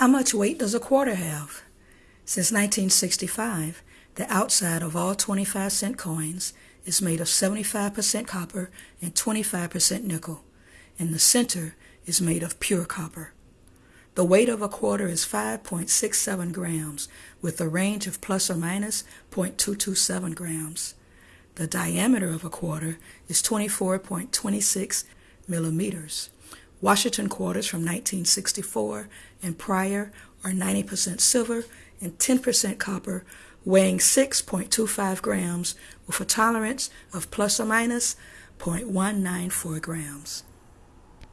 How much weight does a quarter have? Since 1965, the outside of all 25 cent coins is made of 75% copper and 25% nickel, and the center is made of pure copper. The weight of a quarter is 5.67 grams, with a range of plus or minus 0.227 grams. The diameter of a quarter is 24.26 millimeters. Washington quarters from 1964 and prior are 90% silver and 10% copper, weighing 6.25 grams with a tolerance of plus or minus 0.194 grams.